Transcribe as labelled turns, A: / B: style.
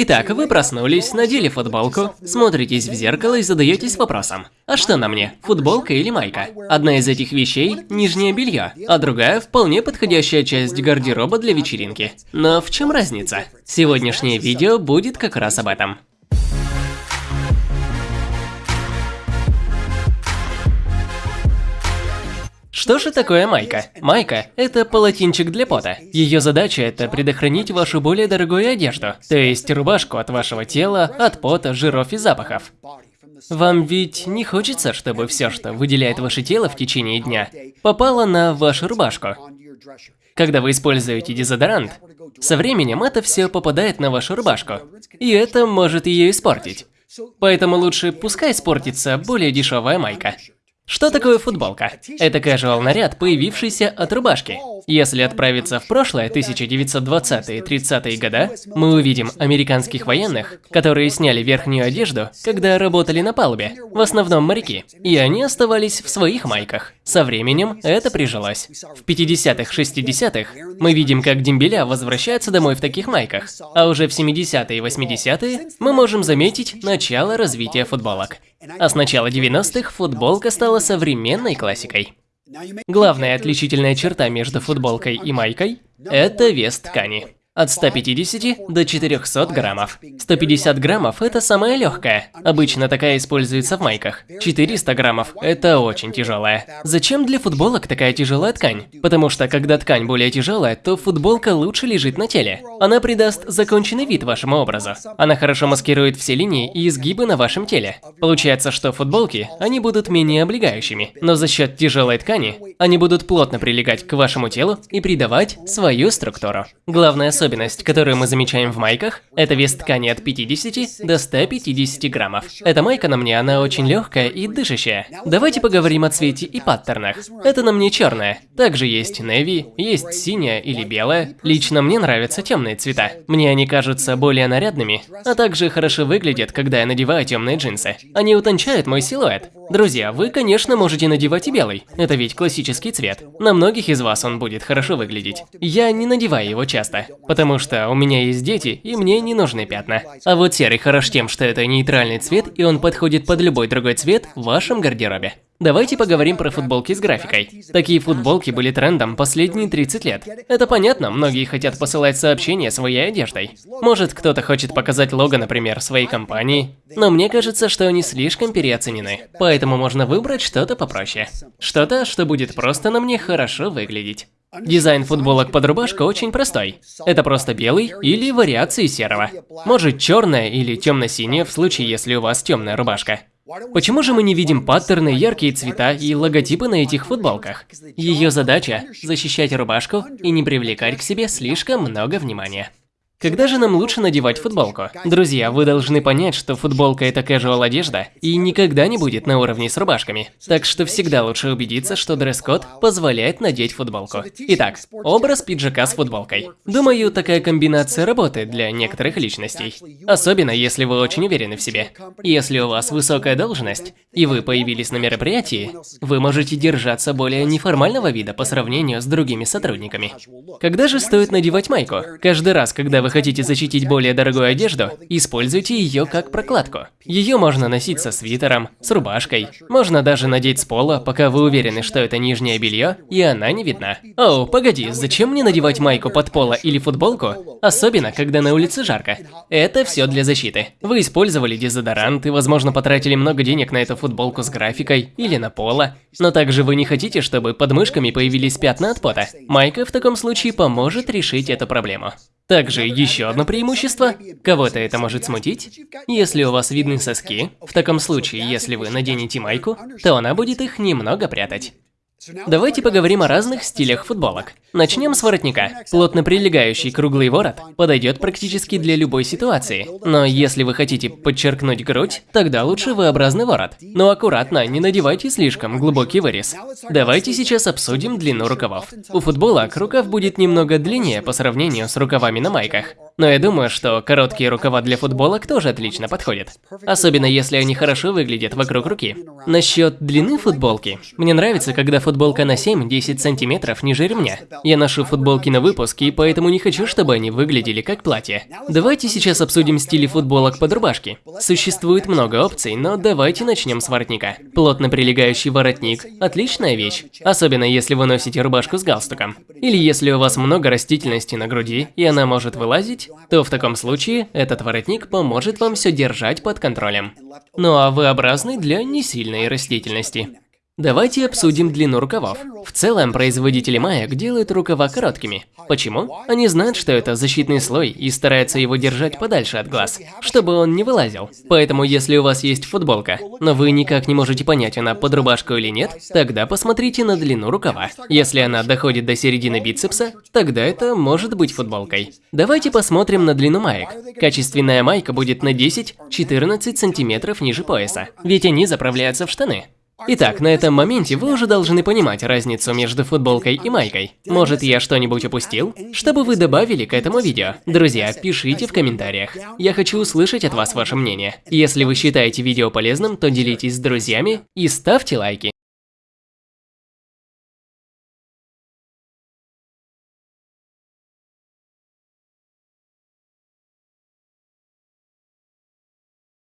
A: Итак, вы проснулись, надели футболку, смотритесь в зеркало и задаетесь вопросом. А что на мне, футболка или майка? Одна из этих вещей – нижнее белье, а другая – вполне подходящая часть гардероба для вечеринки. Но в чем разница? Сегодняшнее видео будет как раз об этом. Что же такое майка? Майка – это полотенчик для пота. Ее задача – это предохранить вашу более дорогую одежду, то есть рубашку от вашего тела, от пота, жиров и запахов. Вам ведь не хочется, чтобы все, что выделяет ваше тело в течение дня, попало на вашу рубашку. Когда вы используете дезодорант, со временем это все попадает на вашу рубашку, и это может ее испортить. Поэтому лучше пускай испортится более дешевая майка. Что такое футболка? Это casual наряд, появившийся от рубашки. Если отправиться в прошлое, 1920-е 30-е года, мы увидим американских военных, которые сняли верхнюю одежду, когда работали на палубе, в основном моряки, и они оставались в своих майках. Со временем это прижилось. В 50-х, 60-х мы видим, как дембеля возвращаются домой в таких майках, а уже в 70-е и 80-е мы можем заметить начало развития футболок. А с начала 90-х футболка стала современной классикой. Главная отличительная черта между футболкой и майкой – это вес ткани от 150 до 400 граммов. 150 граммов – это самая легкая. Обычно такая используется в майках. 400 граммов – это очень тяжелая. Зачем для футболок такая тяжелая ткань? Потому что, когда ткань более тяжелая, то футболка лучше лежит на теле. Она придаст законченный вид вашему образу. Она хорошо маскирует все линии и изгибы на вашем теле. Получается, что футболки, они будут менее облегающими, но за счет тяжелой ткани, они будут плотно прилегать к вашему телу и придавать свою структуру. Главная особенность особенность, которую мы замечаем в майках, это вес ткани от 50 до 150 граммов. Эта майка на мне, она очень легкая и дышащая. Давайте поговорим о цвете и паттернах. Это на мне черная. Также есть неви, есть синяя или белая. Лично мне нравятся темные цвета. Мне они кажутся более нарядными, а также хорошо выглядят, когда я надеваю темные джинсы. Они утончают мой силуэт. Друзья, вы, конечно, можете надевать и белый. Это ведь классический цвет. На многих из вас он будет хорошо выглядеть. Я не надеваю его часто, потому что у меня есть дети, и мне не нужны пятна. А вот серый хорош тем, что это нейтральный цвет, и он подходит под любой другой цвет в вашем гардеробе. Давайте поговорим про футболки с графикой. Такие футболки были трендом последние 30 лет. Это понятно, многие хотят посылать сообщения своей одеждой. Может, кто-то хочет показать лого, например, своей компании. Но мне кажется, что они слишком переоценены. Поэтому можно выбрать что-то попроще. Что-то, что будет просто на мне хорошо выглядеть. Дизайн футболок под рубашку очень простой. Это просто белый или вариации серого. Может черная или темно-синяя в случае, если у вас темная рубашка. Почему же мы не видим паттерны, яркие цвета и логотипы на этих футболках? Ее задача – защищать рубашку и не привлекать к себе слишком много внимания. Когда же нам лучше надевать футболку? Друзья, вы должны понять, что футболка это casual одежда и никогда не будет на уровне с рубашками. Так что всегда лучше убедиться, что дресс-код позволяет надеть футболку. Итак, образ пиджака с футболкой. Думаю, такая комбинация работает для некоторых личностей. Особенно, если вы очень уверены в себе. Если у вас высокая должность, и вы появились на мероприятии, вы можете держаться более неформального вида по сравнению с другими сотрудниками. Когда же стоит надевать майку? Каждый раз, когда вы вы хотите защитить более дорогую одежду, используйте ее как прокладку. Ее можно носить со свитером, с рубашкой. Можно даже надеть с пола, пока вы уверены, что это нижнее белье, и она не видна. О, погоди, зачем мне надевать майку под поло или футболку? Особенно, когда на улице жарко. Это все для защиты. Вы использовали дезодорант и, возможно, потратили много денег на эту футболку с графикой или на поло. Но также вы не хотите, чтобы под мышками появились пятна от пота. Майка в таком случае поможет решить эту проблему. Также еще одно преимущество, кого-то это может смутить, если у вас видны соски, в таком случае, если вы наденете майку, то она будет их немного прятать. Давайте поговорим о разных стилях футболок. Начнем с воротника. Плотно прилегающий круглый ворот подойдет практически для любой ситуации. Но если вы хотите подчеркнуть грудь, тогда лучше V-образный ворот. Но аккуратно, не надевайте слишком глубокий вырез. Давайте сейчас обсудим длину рукавов. У футболок рукав будет немного длиннее по сравнению с рукавами на майках. Но я думаю, что короткие рукава для футболок тоже отлично подходят. Особенно если они хорошо выглядят вокруг руки. Насчет длины футболки. Мне нравится, когда футболка на 7-10 сантиметров ниже ремня. Я ношу футболки на выпуск, и поэтому не хочу, чтобы они выглядели как платье. Давайте сейчас обсудим стили футболок под рубашки. Существует много опций, но давайте начнем с воротника. Плотно прилегающий воротник – отличная вещь, особенно если вы носите рубашку с галстуком. Или если у вас много растительности на груди, и она может вылазить, то в таком случае этот воротник поможет вам все держать под контролем. Ну а V-образный для несильной растительности. Давайте обсудим длину рукавов. В целом, производители маек делают рукава короткими. Почему? Они знают, что это защитный слой и стараются его держать подальше от глаз, чтобы он не вылазил. Поэтому, если у вас есть футболка, но вы никак не можете понять, она под рубашку или нет, тогда посмотрите на длину рукава. Если она доходит до середины бицепса, тогда это может быть футболкой. Давайте посмотрим на длину маек. Качественная майка будет на 10-14 сантиметров ниже пояса, ведь они заправляются в штаны. Итак, на этом моменте вы уже должны понимать разницу между футболкой и майкой. Может, я что-нибудь упустил? Чтобы вы добавили к этому видео. Друзья, пишите в комментариях. Я хочу услышать от вас ваше мнение. Если вы считаете видео полезным, то делитесь с друзьями и ставьте лайки.